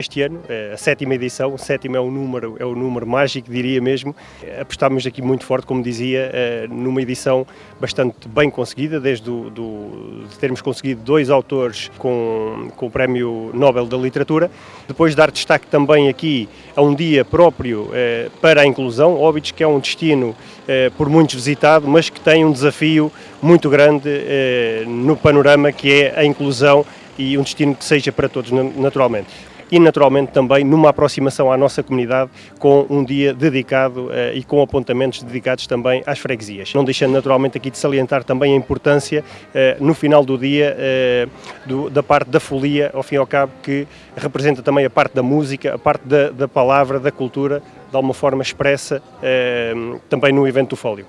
Este ano, a sétima edição, o sétimo é o número, é o número mágico, diria mesmo. Apostámos aqui muito forte, como dizia, numa edição bastante bem conseguida, desde do, do, de termos conseguido dois autores com, com o Prémio Nobel da Literatura. Depois dar destaque também aqui a um dia próprio para a inclusão, Óbidos, que é um destino por muitos visitado, mas que tem um desafio muito grande no panorama que é a inclusão e um destino que seja para todos, naturalmente e naturalmente também numa aproximação à nossa comunidade com um dia dedicado uh, e com apontamentos dedicados também às freguesias. Não deixando naturalmente aqui de salientar também a importância uh, no final do dia uh, do, da parte da folia, ao fim e ao cabo, que representa também a parte da música, a parte da, da palavra, da cultura, de alguma forma expressa também no evento do Fólio.